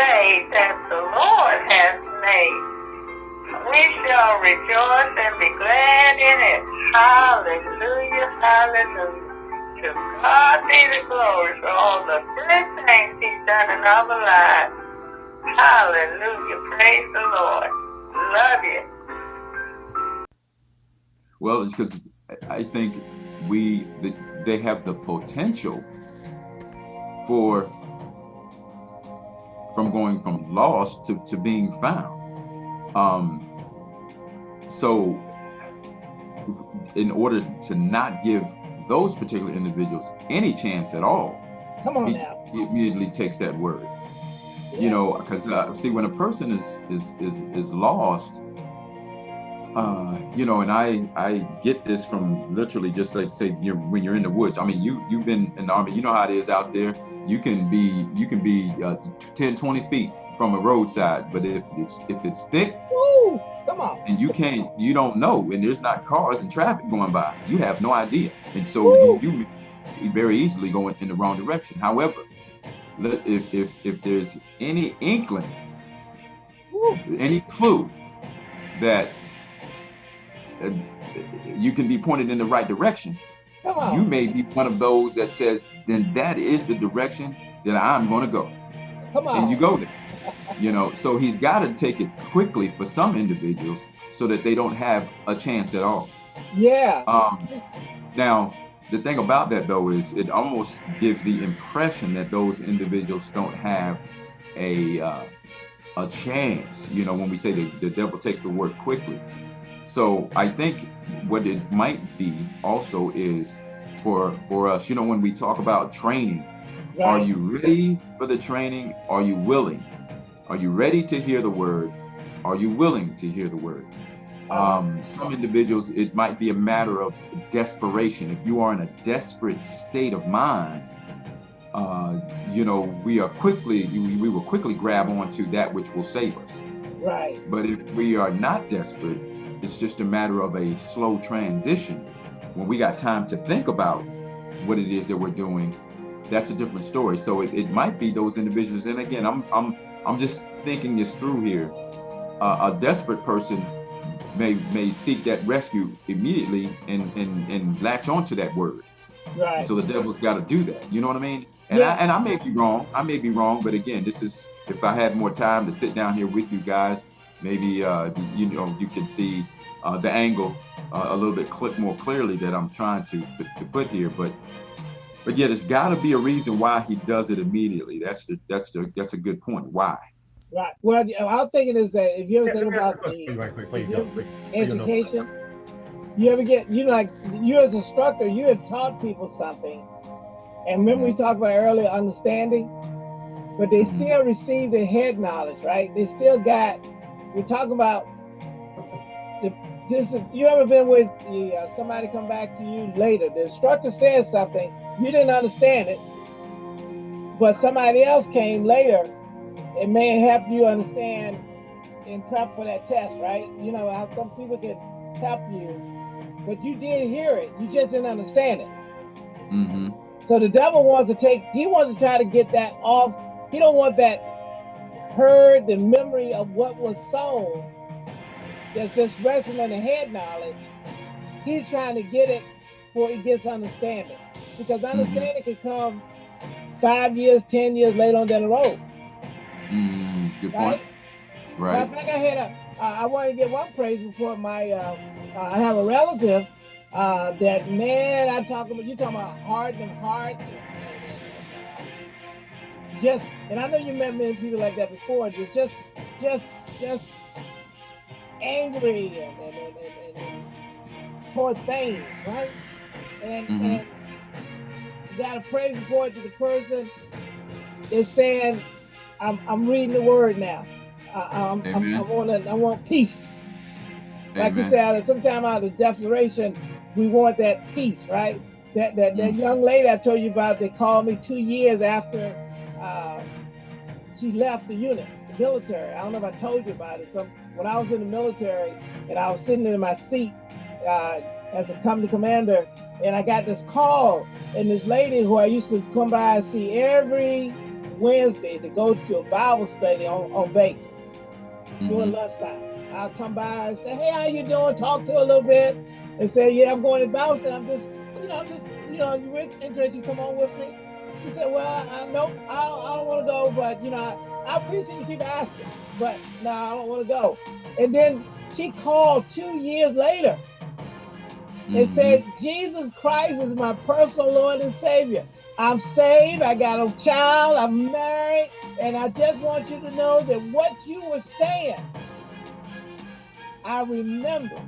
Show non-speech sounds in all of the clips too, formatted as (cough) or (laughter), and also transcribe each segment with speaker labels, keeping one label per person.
Speaker 1: day that the Lord has made. We shall rejoice and be glad in it. Hallelujah, hallelujah. To God be the glory for all the good things he's done in our lives. Hallelujah, praise the Lord. Love you.
Speaker 2: Well, because I think we they have the potential for from going from lost to, to being found. Um, so in order to not give those particular individuals any chance at all,
Speaker 3: Come on
Speaker 2: he,
Speaker 3: now.
Speaker 2: he immediately takes that word.
Speaker 3: Yeah.
Speaker 2: You know, because uh, see, when a person is is is is lost, uh, you know, and I I get this from literally just like say you're, when you're in the woods. I mean, you you've been in the army, you know how it is out there. You can be you can be uh, 10, 20 feet from a roadside, but if it's if it's thick
Speaker 3: Woo! Come on.
Speaker 2: and you can't you don't know, and there's not cars and traffic going by, you have no idea, and so you, you very easily go in, the wrong direction. However, if if if there's any inkling,
Speaker 3: Woo!
Speaker 2: any clue that you can be pointed in the right direction, you may be one of those that says, then that is the direction that I'm going to go.
Speaker 3: Come on.
Speaker 2: And you go there. You know, so he's got to take it quickly for some individuals so that they don't have a chance at all.
Speaker 3: Yeah.
Speaker 2: Um, now, the thing about that though is it almost gives the impression that those individuals don't have a uh, a chance. You know, when we say the, the devil takes the word quickly. So I think what it might be also is for for us. You know, when we talk about training, are you ready for the training? Are you willing? Are you ready to hear the word? Are you willing to hear the word? Um, some individuals, it might be a matter of desperation. If you are in a desperate state of mind, uh, you know, we are quickly, we, we will quickly grab onto that which will save us.
Speaker 3: Right.
Speaker 2: But if we are not desperate, it's just a matter of a slow transition. When we got time to think about what it is that we're doing, that's a different story. So it, it might be those individuals. And again, I'm I'm I'm just thinking this through here. Uh, a desperate person may may seek that rescue immediately and and and latch onto that word.
Speaker 3: Right.
Speaker 2: So the devil's got to do that. You know what I mean? And
Speaker 3: Yeah.
Speaker 2: I and I may be wrong. I may be wrong, but again, this is if I had more time to sit down here with you guys, maybe uh, you know you can see uh, the angle uh, a little bit cl- more clearly that I'm trying to to put here. But but yeah, there's got to be a reason why he does it immediately. That's the that's the that's a good point. Why?
Speaker 3: Right. Well, I was thinking is that if you ever
Speaker 4: Yeah,
Speaker 3: think
Speaker 4: let
Speaker 3: about the
Speaker 4: right quick, please,
Speaker 3: you-
Speaker 4: no, please. You know.
Speaker 3: education, you ever get you know, like you as instructor, you have taught people something, and remember we talked about earlier understanding, but they
Speaker 2: Mhm.
Speaker 3: still receive the head knowledge, right? They still got. We're talking about the, this. Is, you ever been with the, uh, somebody come back to you later? The instructor said something you didn't understand it, but somebody else came later. It may help you understand and prep for that test, right? You know how some people can help you, but you didn't hear it, you just didn't understand it.
Speaker 2: Mm-hmm.
Speaker 3: So the devil wants to take, he wants to try to get that off. He don't want that heard, the memory of what was sown that's just resting in the head knowledge. He's trying to get it before he gets understanding. Because understanding can come five years, ten years later on down the road.
Speaker 2: Mm, good
Speaker 3: Right?
Speaker 2: point. Right.
Speaker 3: Matter of fact, I had a, uh, I want to get one praise before my, uh, uh, I have a relative uh, that man, I talk about, you talking about heart and heart. Just, and I know you met many people like that before, just, just, just, just angry and, and, and, and, and poor things, right? And,
Speaker 2: Mhm.
Speaker 3: and you got a praise report to the person is saying, I'm, I'm reading the word now. I, I'm, I'm, I
Speaker 2: Amen.
Speaker 3: want I want peace. Like you
Speaker 2: Amen.
Speaker 3: said, sometimes out of the desperation, we want that peace, right? That that, that
Speaker 2: Mhm.
Speaker 3: young lady I told you about, they called me two years after uh, she left the unit, the military. I don't know if I told you about it. So when I was in the military and I was sitting in my seat uh, as a company commander, and I got this call, and this lady who I used to come by and see every Wednesday to go to a Bible study on, on base
Speaker 2: Mhm.
Speaker 3: during lunchtime. I'll come by and say, hey, how you doing? Talk to her a little bit and say, yeah, I'm going to Bible study. I'm just, you know, I'm just, you know, you're interested, you come on with me. She said, well, I, nope, I don't, I don't want to go, but, you know, I, I appreciate you keep asking, but no, I don't want to go. And then she called two years later and
Speaker 2: Mhm.
Speaker 3: said, Jesus Christ is my personal Lord and Savior. I'm saved, I got a child, I'm married, and I just want you to know that what you were saying, I remember.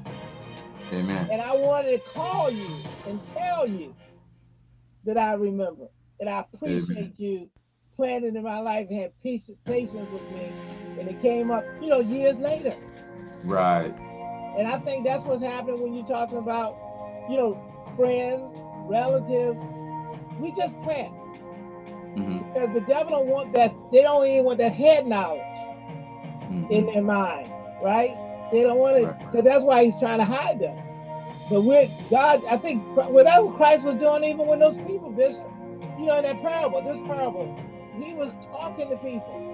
Speaker 2: Amen.
Speaker 3: And I wanted to call you and tell you that I remember. And I appreciate you planning in my life and had peace, patience with me. And it came up, you know, years later.
Speaker 2: Right.
Speaker 3: And I think that's what's happening when you're talking about, you know, friends, relatives. We just plant.
Speaker 2: hmm
Speaker 3: Because the devil don't want that, they don't even want that head knowledge
Speaker 2: hmm
Speaker 3: in their mind, right? They don't want it,
Speaker 2: Right.
Speaker 3: because that's why he's trying to hide them. But with God, I think whatever Christ was doing, even with those people, Bishop, you know, in that parable, this parable, he was talking to people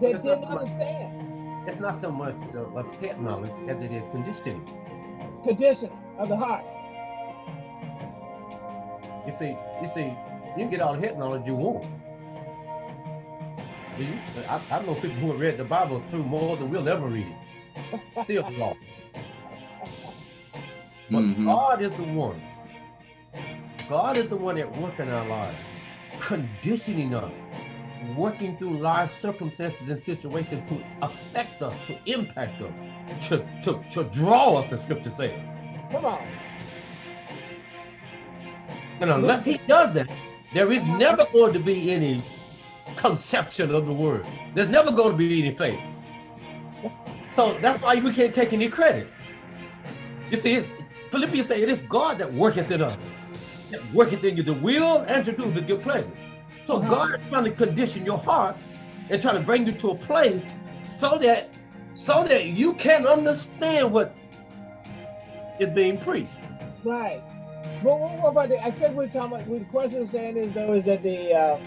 Speaker 3: that
Speaker 4: That's
Speaker 3: didn't
Speaker 4: not right.
Speaker 3: understand
Speaker 4: It's not so much of of head knowledge as it is conditioning.
Speaker 3: condition of the heart.
Speaker 4: You see, you see, you can get all the head knowledge you want. Do you? I, I know people who have read the Bible through more than we'll ever read it. Still (laughs) lost. But
Speaker 2: Mhm.
Speaker 4: God is the one. God is the one at work in our lives, conditioning us, working through life circumstances and situations to affect us, to impact us, to, to, to draw us, the scripture says.
Speaker 3: Come on.
Speaker 4: And unless he does that, there is never going to be any conception of the word. There's never going to be any faith. So that's why we can't take any credit. You see, it's, Philippians say it is God that worketh in us, worketh in you the will and to do his good pleasure. So
Speaker 3: Uh-huh.
Speaker 4: God is trying to condition your heart and trying to bring you to a place so that so that you can understand what is being preached.
Speaker 3: Right. But what, about the, I think we're talking about, what the question we're saying is though, is that the, uh,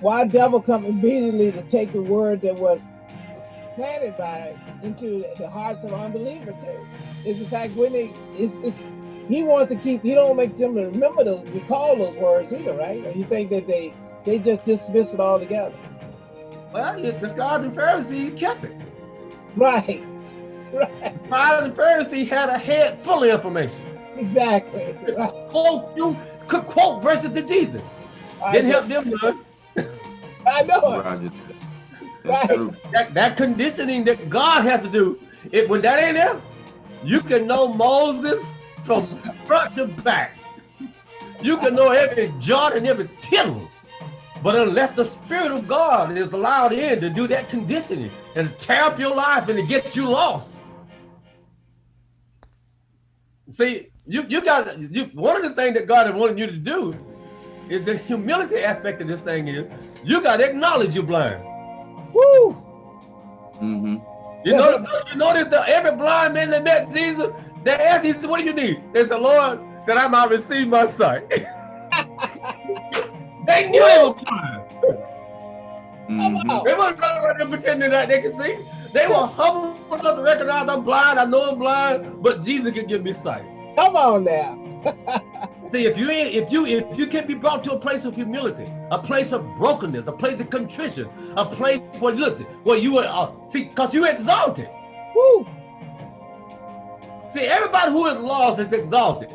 Speaker 3: why devil come immediately to take the word that was planted by into the hearts of unbelievers too? Is the fact when they, it's, it's, he wants to keep, he don't make them remember those, recall those words either, right? Or you think that they, they just dismiss it altogether?
Speaker 4: Well, the scribes and Pharisees kept it.
Speaker 3: Right. Right.
Speaker 4: Scribes and Pharisees had a head full of information.
Speaker 3: Exactly. Right.
Speaker 4: quote you could quote verses to Jesus.
Speaker 3: I
Speaker 4: Didn't
Speaker 3: know,
Speaker 4: help them none.
Speaker 3: I know it.
Speaker 2: Roger.
Speaker 3: Right.
Speaker 2: True.
Speaker 4: That, that conditioning that God has to do, it when that ain't there, you can know Moses from front to back. You can know every jot and every tittle. But unless the Spirit of God is allowed in to do that conditioning and tear up your life and to get you lost. See, you you got you one of the things that God has wanted you to do is the humility aspect of this thing is you got to acknowledge you're blind.
Speaker 3: Woo!
Speaker 2: Mm -hmm.
Speaker 4: You know, you notice that every blind man that met Jesus, they asked, he said, what do you need? They said, Lord, that I might receive my sight. (laughs) they knew they were blind.
Speaker 2: hmm
Speaker 4: They weren't running around there pretending that they could see. They were humble enough to recognize I'm blind, I know I'm blind, but Jesus can give me sight.
Speaker 3: Come on now. (laughs)
Speaker 4: See, if you ain't- if you if you can be brought to a place of humility, a place of brokenness, a place of contrition, a place where look, where you are uh, see, because you exalted.
Speaker 3: Woo!
Speaker 4: See, everybody who is lost is exalted.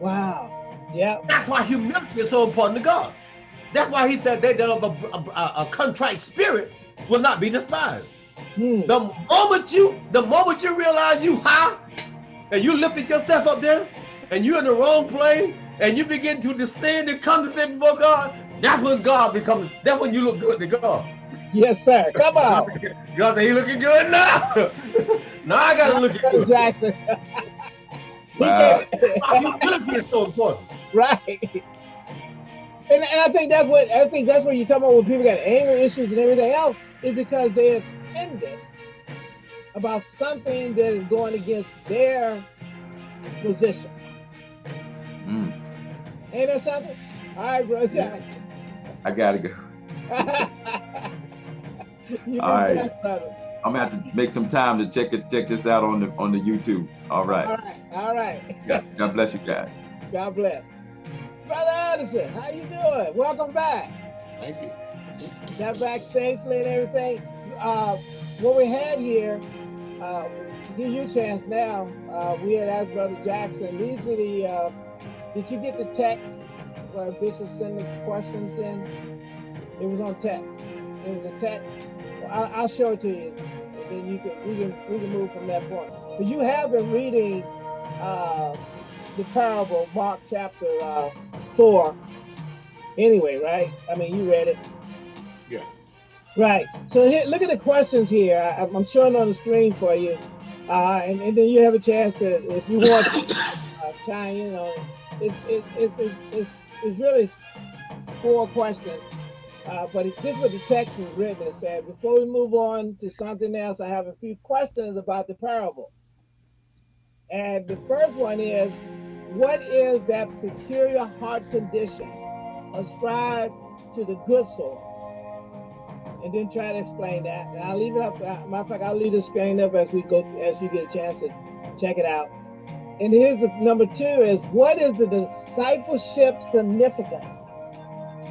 Speaker 3: Wow. Yeah.
Speaker 4: That's why humility is so important to God. That's why he said they that have a, a, a contrite spirit will not be despised.
Speaker 3: Hmm.
Speaker 4: The moment you, the moment you realize you high, and you lifted yourself up there, and you're in the wrong plane, and you begin to descend and come to condescend before God, that's when God becomes, that's when you look good to God.
Speaker 3: Yes, sir. Come on. (laughs)
Speaker 4: God said, he looking good now. (laughs) now I gotta look
Speaker 3: at
Speaker 4: good.
Speaker 3: Jackson. He
Speaker 2: Wow.
Speaker 3: can't-
Speaker 4: Humility is so important.
Speaker 3: right. And, and I think that's what I think that's what you're talking about when people got anger issues and everything else is because they're offended about something that is going against their position.
Speaker 2: Mm.
Speaker 3: Ain't that something? All right, bro. Jack.
Speaker 2: I gotta go. (laughs) All right. I'm gonna have to make some time to check it, check this out on the on the YouTube. All right.
Speaker 3: All right. All right.
Speaker 2: God, God bless you guys.
Speaker 3: God bless. Brother Addison, how you doing? Welcome back.
Speaker 5: Thank you.
Speaker 3: Got back safely and everything. Uh, what we had here, uh, give you a chance now. Uh, we had asked Brother Jackson. These are the. Uh, did you get the text where Bishop sent the questions in? It was on text. It was a text. I'll, I'll show it to you, and then you can we can we can move from that point. But you have been reading uh, the parable, Mark chapter uh, four. Anyway, right? I mean, you read it.
Speaker 5: Yeah.
Speaker 3: Right. So here, look at the questions here. I, I'm showing on the screen for you, uh, and, and then you have a chance to, if you want, to uh, chime in on it. It's, it's, it's, it's, it's really four questions, uh, but it, this is what the text is written. It said, before we move on to something else, I have a few questions about the parable. And the first one is, what is that peculiar heart condition ascribed to the good soil? and then try to explain that. And I'll leave it up. Uh, matter of fact, I'll leave the screen up as we go, as you get a chance to check it out. And here's the number two is what is the discipleship significance?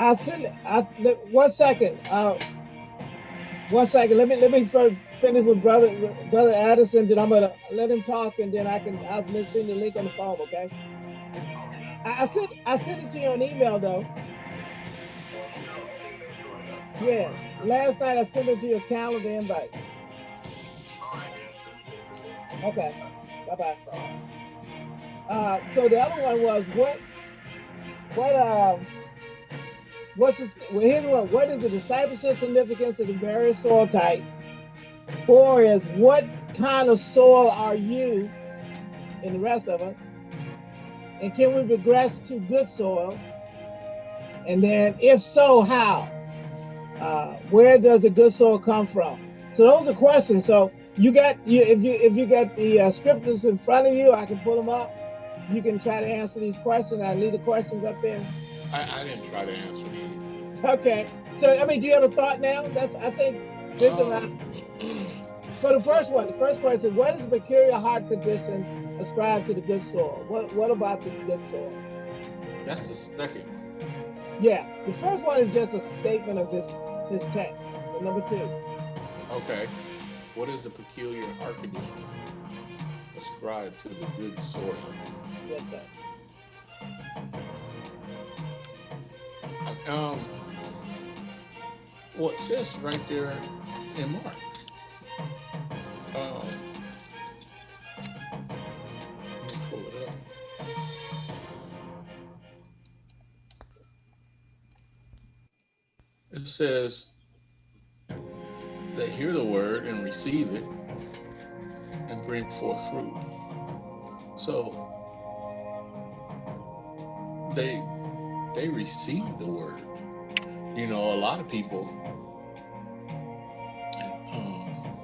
Speaker 3: I'll send it. I, one second. Uh, one second. Let me let me first finish with brother brother Addison. Then I'm gonna let him talk, and then I can I'll send the link on the phone. Okay. I, I sent I sent it to you on email though. Yeah. Last night I sent it to your calendar invite. Okay. Bye bye. Uh, so the other one was what? What? Um. What's this, well, here's one. What is the discipleship significance of the various soil types? Four is what kind of soil are you and the rest of us? And can we progress to good soil? And then if so, how? Uh, where does the good soil come from? So those are questions. So you got you if you if you got the uh, scriptures in front of you, I can pull them up. You can try to answer these questions. I leave the questions up there.
Speaker 5: I, I didn't try to answer.
Speaker 3: Okay. So I mean, do you have a thought now? That's I think this um, So the first one, the first question: What is the peculiar heart condition ascribed to the good soil? What What about the good soil?
Speaker 5: That's the second one.
Speaker 3: Yeah, the first one is just a statement of this this text. So number two.
Speaker 5: Okay. What is the peculiar heart condition ascribed to the good soil?
Speaker 3: Yes, sir.
Speaker 5: Um, well, it says right there in Mark. Um, let me pull it up. It says they hear the word and receive it and bring forth fruit. So they they receive the word. You know, a lot of people um,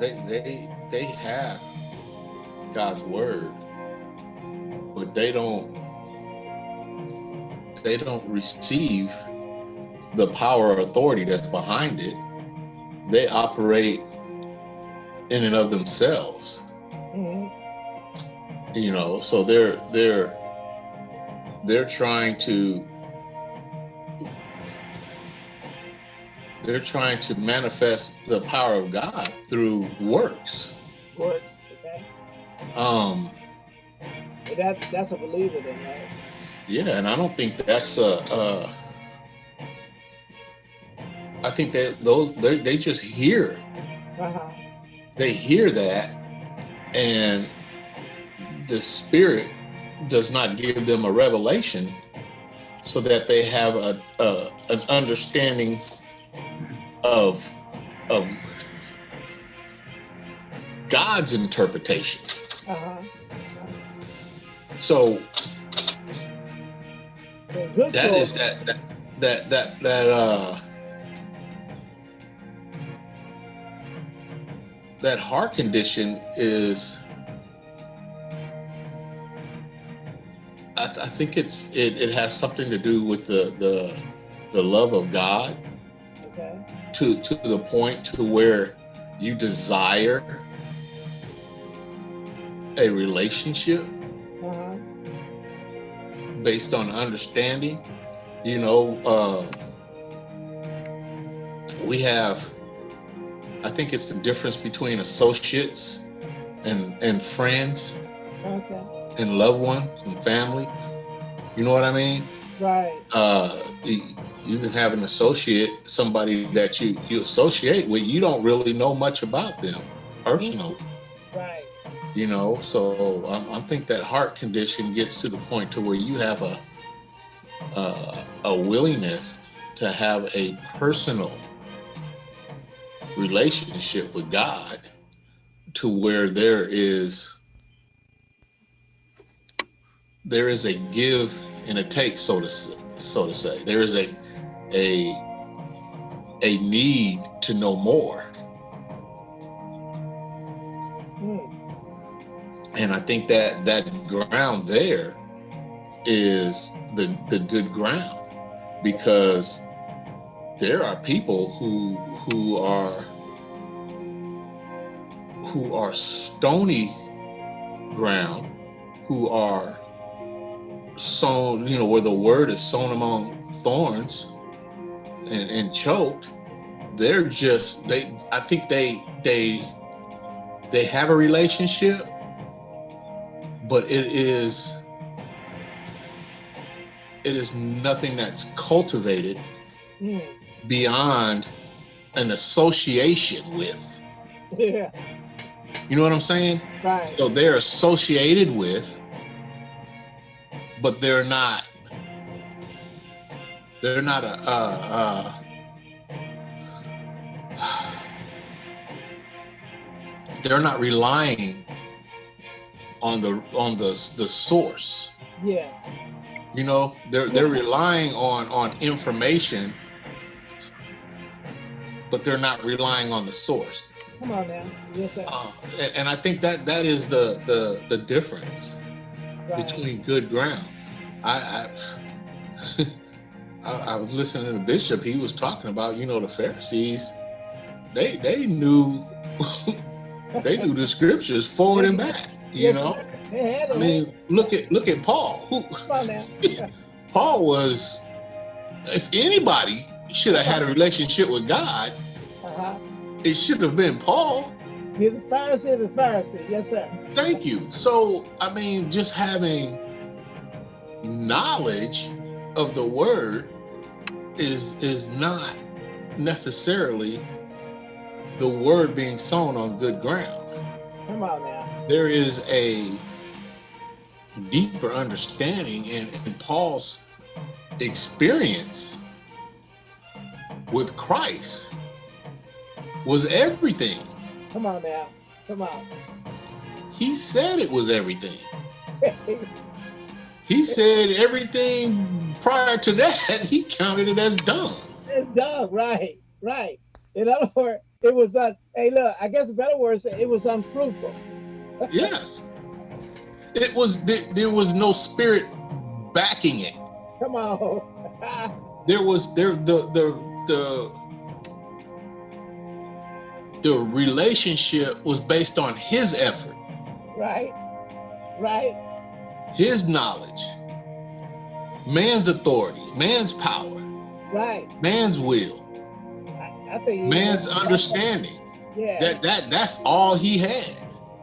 Speaker 5: they they they have God's word, but they don't they don't receive the power or authority that's behind it. They operate in and of themselves. You know so they're they're they're trying to they're trying to manifest the power of God through works.
Speaker 3: Works, okay.
Speaker 5: Um
Speaker 3: but that that's a believer then, right?
Speaker 5: Yeah, and I don't think that's a uh I think that those they just hear. Uh-huh. They hear that and the spirit does not give them a revelation so that they have a, a an understanding of of God's interpretation. Uh-huh. So that is that that that that that uh that heart condition is think it's it, it has something to do with the the the love of God okay. to to the point to where you desire a relationship uh-huh. based on understanding. You know, uh, we have I think it's the difference between associates and and friends okay. and loved ones and family. You know what I mean?
Speaker 3: Right.
Speaker 5: Uh, you can have an associate, somebody that you you associate with. You don't really know much about them personally.
Speaker 3: Right.
Speaker 5: You know, so I, I think that heart condition gets to the point to where you have a uh, a willingness to have a personal relationship with God to where there is there is a give and a take so to so to say. There is a a a need to know more. Hmm. And i think that that ground there is the the good ground because there are people who who are who are stony ground, who are sown, you know, where the word is sown among thorns and, and choked, they're just they I think they they they have a relationship, but it is it is nothing that's cultivated mm beyond an association with. (laughs)
Speaker 3: Yeah.
Speaker 5: You know what I'm saying?
Speaker 3: Right.
Speaker 5: So they're associated with, but they're not. They're not a. Uh, uh, they're not relying on the on the the source.
Speaker 3: Yeah.
Speaker 5: You know, they're they're relying on on information but they're not relying on the source.
Speaker 3: Come on now. Yes, sir.
Speaker 5: Uh, and, and, I think that that is the the the difference right. between good ground. I I, (laughs) I I was listening to the Bishop. He was talking about you know the Pharisees. They they knew (laughs) they knew the scriptures forward and back. You yes, know. I mean, look at look at Paul. Who, (laughs) Paul was, if anybody should have had a relationship with God, uh-huh. it should have been Paul.
Speaker 3: He's a Pharisee, the Pharisee. Yes, sir.
Speaker 5: Thank you. So, I mean, just having knowledge of the word is is not necessarily the word being sown on good ground.
Speaker 3: Come on now.
Speaker 5: There is a deeper understanding in, in Paul's experience with Christ was everything.
Speaker 3: Come on now. Come on.
Speaker 5: He said it was everything. (laughs) he said everything prior to that, (laughs) he counted it as dung.
Speaker 3: It's dung, right, right. In other words, it was, uh, hey, look, I guess a better word it was unfruitful. (laughs)
Speaker 5: yes. It was, there, there was no spirit backing it.
Speaker 3: Come on.
Speaker 5: there was, there, the, the, the the relationship was based on his effort.
Speaker 3: Right. Right.
Speaker 5: His knowledge. Man's authority, man's power.
Speaker 3: Right.
Speaker 5: Man's will.
Speaker 3: I, I
Speaker 5: man's understanding.
Speaker 3: Yeah.
Speaker 5: That that that's all he had.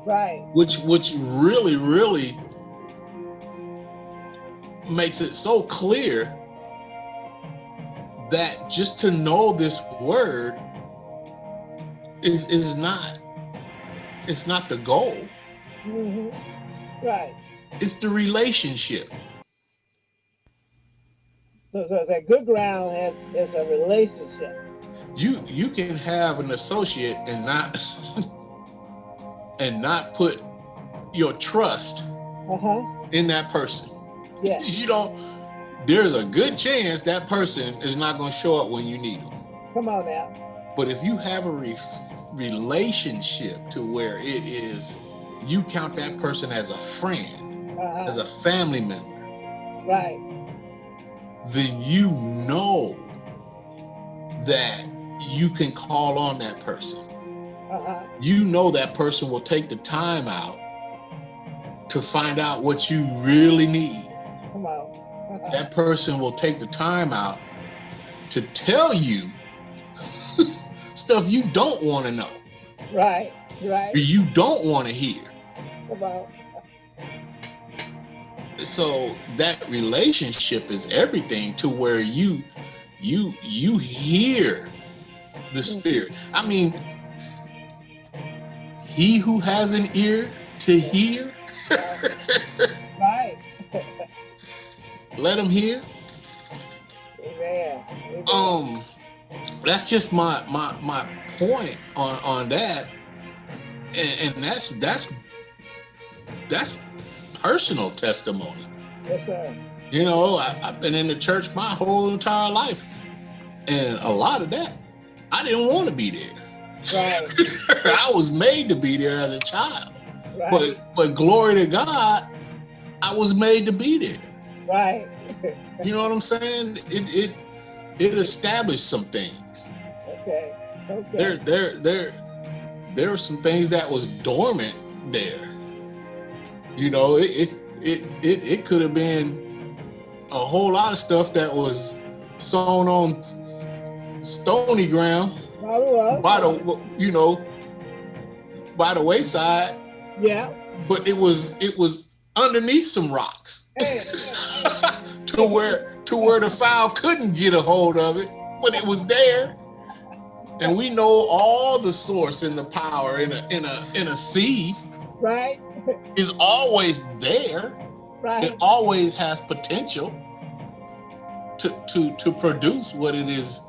Speaker 3: Right.
Speaker 5: Which which really, really makes it so clear that just to know this word is is not it's not the goal.
Speaker 3: Mm -hmm. Right.
Speaker 5: It's the relationship.
Speaker 3: So, so that good ground has is a relationship.
Speaker 5: You you can have an associate and not (laughs) and not put your trust
Speaker 3: Uh-huh.
Speaker 5: in that person.
Speaker 3: Yes. (laughs)
Speaker 5: You don't. There's a good chance that person is not going to show up when you need them.
Speaker 3: Come on now.
Speaker 5: But if you have a re- relationship to where it is, you count that person as a friend,
Speaker 3: Uh-huh.
Speaker 5: as a family member,
Speaker 3: right.
Speaker 5: then you know that you can call on that person.
Speaker 3: Uh-huh.
Speaker 5: You know that person will take the time out to find out what you really need.
Speaker 3: Come on. Uh-huh.
Speaker 5: That person will take the time out to tell you stuff you don't want to know,
Speaker 3: Right. Right.
Speaker 5: you don't want to hear.
Speaker 3: On.
Speaker 5: so that relationship is everything to where you you you hear the spirit i mean he who has an ear to hear (laughs)
Speaker 3: Right.
Speaker 5: let him hear
Speaker 3: Amen. Amen.
Speaker 5: um that's just my my my point on on that and, and that's that's that's personal testimony
Speaker 3: yes, sir.
Speaker 5: You know, I, I've been in the church my whole entire life. And a lot of that, I didn't want to be there.
Speaker 3: Right. (laughs)
Speaker 5: I was made to be there as a child.
Speaker 3: Right.
Speaker 5: But but glory to God, I was made to be there.
Speaker 3: right.
Speaker 5: You know what I'm saying? It it it established some things.
Speaker 3: Okay. Okay.
Speaker 5: There there there there were some things that was dormant there. You know, it it it it, it could have been a whole lot of stuff that was sown on stony ground by the you know by the wayside,
Speaker 3: Yeah.
Speaker 5: but it was it was underneath some rocks
Speaker 3: Hey, (laughs)
Speaker 5: to where to where the file couldn't get a hold of it, but it was there. And we know all the source and the power in a in a in a seed
Speaker 3: right.
Speaker 5: is always there.
Speaker 3: Right.
Speaker 5: It always has potential to to to produce what it is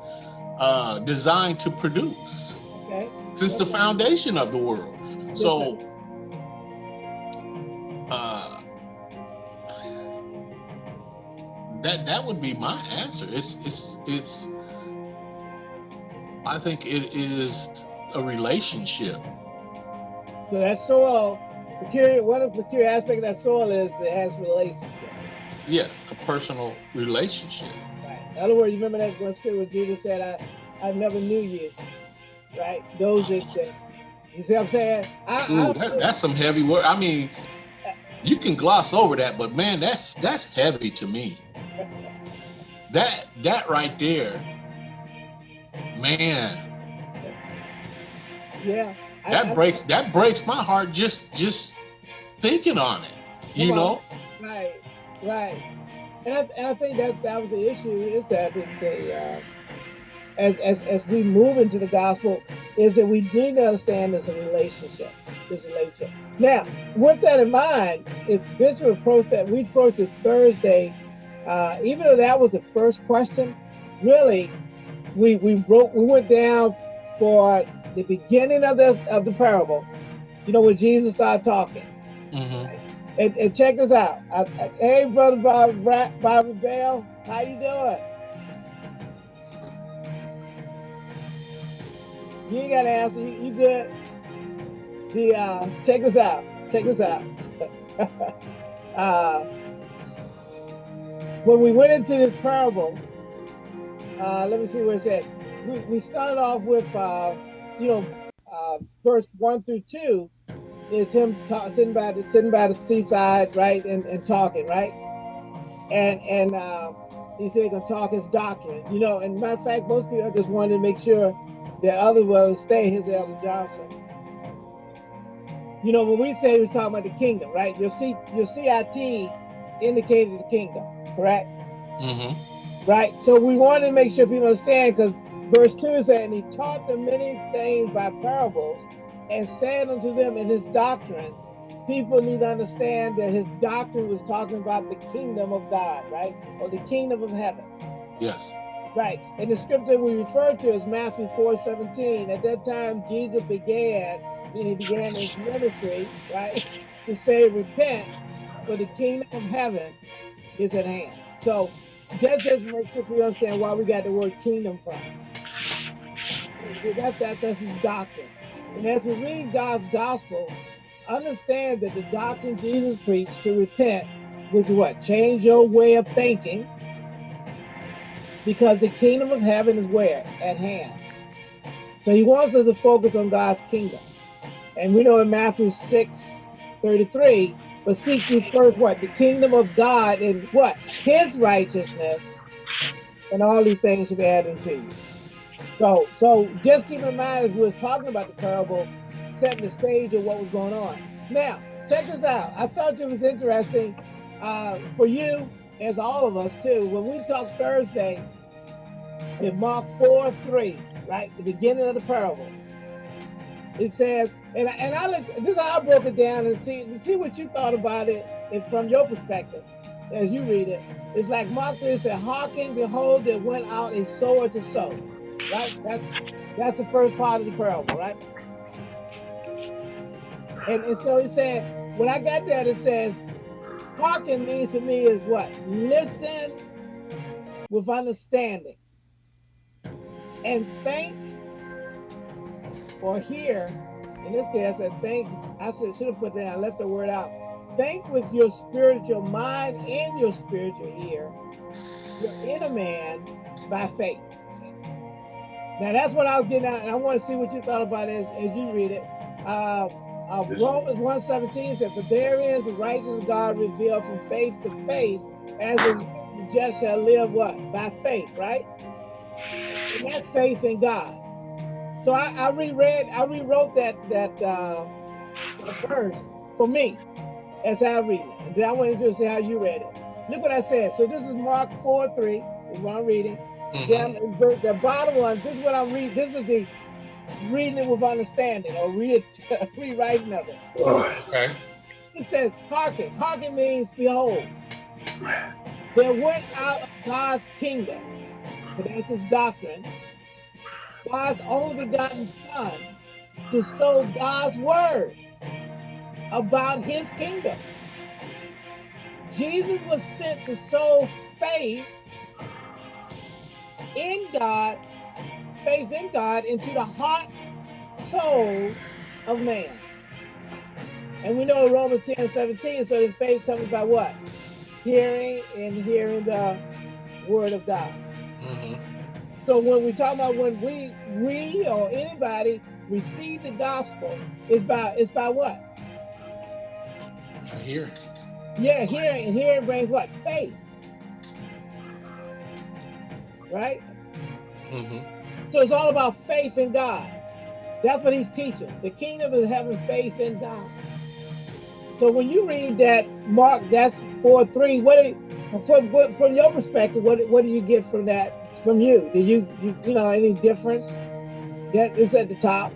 Speaker 5: uh, designed to produce
Speaker 3: Okay.
Speaker 5: since the foundation of the world. So, uh, that that would be my answer. It's it's it's. I think it is a relationship.
Speaker 3: So that soil, peculiar, one of the peculiar aspects of that soil is it has relationship.
Speaker 5: Yeah, a personal relationship.
Speaker 3: Right. In other words, you remember that one scripture where Jesus said, I, I never knew you. Right? Those that you see what I'm saying? I,
Speaker 5: Ooh,
Speaker 3: I,
Speaker 5: that, that's some heavy word. I mean, you can gloss over that, but man, that's that's heavy to me. That that right there, man,
Speaker 3: yeah. I-
Speaker 5: that
Speaker 3: I-
Speaker 5: breaks that breaks my heart just just thinking on it. You
Speaker 3: Come on.
Speaker 5: know,
Speaker 3: Right, right. And I, and I think that that was the issue is that the, the uh, as, as as we move into the gospel is that we need to understand this relationship, this relationship. Now, with that in mind, if Bishop approached that, we approach it Thursday, uh, even though that was the first question, really, we we broke, we went down for the beginning of the of the parable. You know, when Jesus started talking.
Speaker 5: Mhm.
Speaker 3: And, and check this out. I, I- hey, brother Bob, Bobby Bell, how you doing? You ain't got to answer. You, you good? The uh, check this out. Check this out. (laughs) uh, when we went into this parable, uh, let me see where it said. We, we started off with, uh, you know, uh, verse one through two is him ta- sitting by the sitting by the seaside, right, and, and talking, right, and and uh, he said gonna talk his doctrine, you know. And matter of fact, most people just wanted to make sure that others will stay his Elder Johnson. You know, when we say we're talking about the kingdom, right? Your C your CIT indicated the kingdom, correct?
Speaker 5: Mhm.
Speaker 3: Right. So we want to make sure people understand because verse 2 said, And he taught them many things by parables and said unto them in his doctrine, people need to understand that his doctrine was talking about the kingdom of God, right? Or the kingdom of heaven.
Speaker 5: Yes.
Speaker 3: Right. And the scripture we refer to is Matthew 4 17. At that time, Jesus began, and he began his ministry, right, to say, Repent, for the kingdom of heaven is at hand. So that just makes sure we understand why we got the word kingdom from. That's that, that's his doctrine. And as we read God's gospel, understand that the doctrine Jesus preached to repent was what? Change your way of thinking because the kingdom of heaven is where? At hand. So he wants us to focus on God's kingdom. And we know in Matthew 6, 33, but seek ye first what? The kingdom of God and what? His righteousness, and all these things should be added to you. So, so just keep in mind as we were talking about the parable, setting the stage of what was going on. Now, check this out. I thought it was interesting uh, for you, as all of us too, when we talked Thursday in Mark 4 3, right? The beginning of the parable. It says, and I, and I look, this is how I broke it down and see see what you thought about it from your perspective as you read it. It's like Mark 3 said, Hearken, behold, there went out a sower to sow. Right? That's that's the first part of the parable, right? And, and so he said, when I got there, it says, hearken means to me is what? Listen with understanding. And think or hear, in this case, I said think, I should, should have put that, I left the word out. Think with your spiritual mind and your spiritual ear, your inner man by faith. Now that's what I was getting at, and I want to see what you thought about it as, as you read it. Uh, uh, Romans 117 says, For therein is the righteousness of God revealed from faith to faith, as the just shall live what? By faith, right? And that's faith in God. So I, I reread, I rewrote that that uh, verse for me as I read it. And then I wanted to see how you read it. Look what I said. So this is Mark 4 3, is what I'm reading. Mm -hmm. Down the, the bottom one, this is what I'm reading. This is the reading it with understanding or re (laughs) rewriting of it.
Speaker 5: Okay.
Speaker 3: It says, hearken. Hearken means behold. There went out of God's kingdom, but that's his doctrine, God's only begotten Son, to sow God's word about his kingdom. Jesus was sent to sow faith in God faith in God into the heart, soul of man. And we know in Romans 10, 17, so faith comes by what? Hearing and hearing the word of God. Mm -hmm. So when we talk about when we we or anybody receive the gospel, it's by it's by what?
Speaker 5: Hearing.
Speaker 3: Yeah, hearing and hearing brings what? Faith. Right? Mm -hmm. So it's all about faith in God. That's what he's teaching. The kingdom is having faith in God. So when you read that Mark, that's four three. What, from, from your perspective, what what do you get from that? From you, do you you, you know any difference? That is at the top.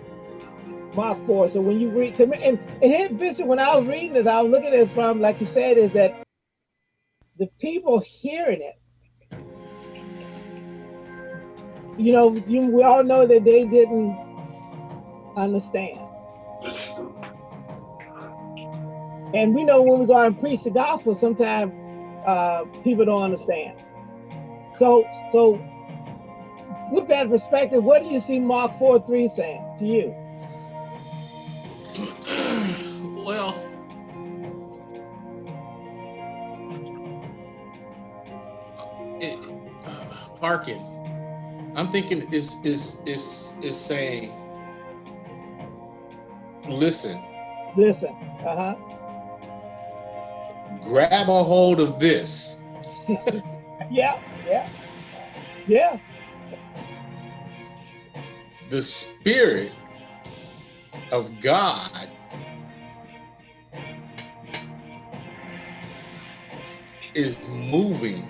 Speaker 3: My four. So when you read, and and here, Bishop, when I was reading this, I was looking at it from, like you said, is that the people hearing it you know, you, we all know that they didn't understand. And we know when we go out and preach the gospel, sometimes uh, people don't understand. So, so with that perspective, what do you see Mark 4 3 saying to you? (sighs)
Speaker 5: Well, it, uh, hearken I'm thinking is is is is saying listen.
Speaker 3: Listen. Uh-huh.
Speaker 5: Grab a hold of this. (laughs)
Speaker 3: yeah, yeah. Yeah.
Speaker 5: The spirit of God is moving